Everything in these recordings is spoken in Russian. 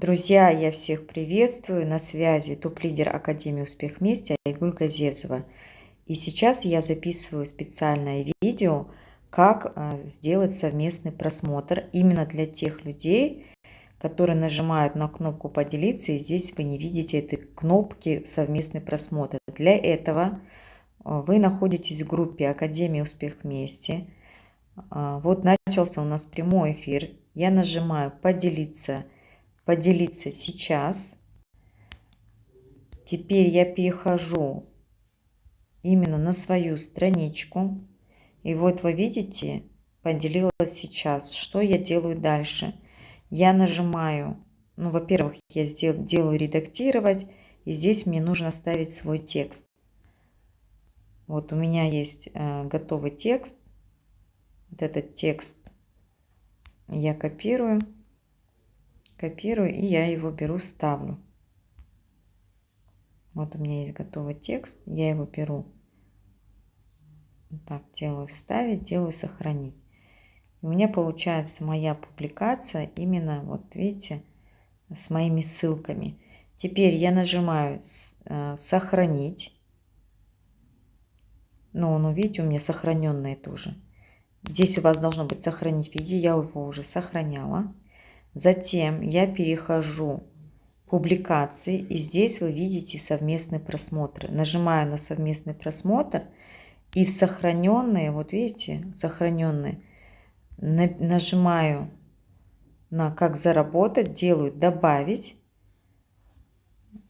Друзья, я всех приветствую. На связи топ-лидер Академии Успех Вместе Айгуль Газезова. И сейчас я записываю специальное видео, как а, сделать совместный просмотр именно для тех людей, которые нажимают на кнопку «Поделиться», и здесь вы не видите этой кнопки «Совместный просмотр». Для этого а, вы находитесь в группе Академии Успех Вместе. А, вот начался у нас прямой эфир. Я нажимаю «Поделиться», «Поделиться сейчас». Теперь я перехожу именно на свою страничку. И вот вы видите, поделилась сейчас. Что я делаю дальше? Я нажимаю, ну, во-первых, я сдел, делаю редактировать, и здесь мне нужно ставить свой текст. Вот у меня есть э, готовый текст. Вот этот текст я копирую, копирую, и я его беру, ставлю. Вот у меня есть готовый текст, я его беру. Так, делаю вставить, делаю сохранить. У меня получается моя публикация именно, вот видите, с моими ссылками. Теперь я нажимаю э, сохранить. Ну, ну, видите, у меня сохраненное тоже. Здесь у вас должно быть сохранить видео, я его уже сохраняла. Затем я перехожу публикации. И здесь вы видите совместный просмотр. Нажимаю на совместный просмотр. И в сохраненные, вот видите, сохраненные, нажимаю на как заработать, делаю добавить.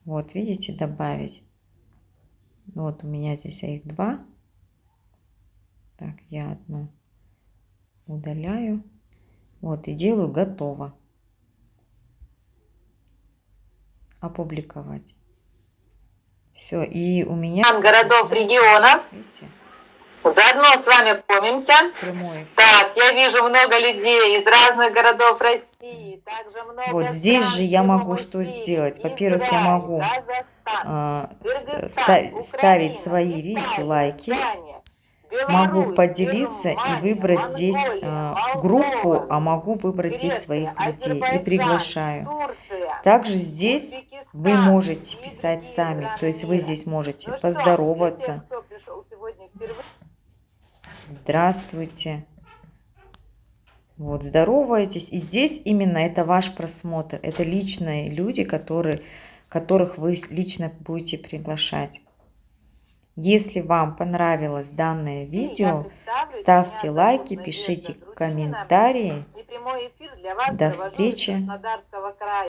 Вот видите, добавить. Вот у меня здесь их два. Так, я одну удаляю. Вот и делаю готово. Опубликовать. Все, и у меня... городов, регионов. Видите? Заодно с вами помнимся. Так, я вижу много людей из разных городов России. Также много вот здесь же я могу что сделать. Во-первых, я могу э, ставить, ставить свои, видите, лайки. Могу поделиться и выбрать здесь э, группу, а могу выбрать здесь своих людей и приглашаю. Также здесь вы можете писать сами, то есть вы здесь можете ну поздороваться. Здравствуйте. Вот, здороваетесь. И здесь именно это ваш просмотр. Это личные люди, которые, которых вы лично будете приглашать. Если вам понравилось данное видео, ставьте лайки, пишите комментарии. До встречи.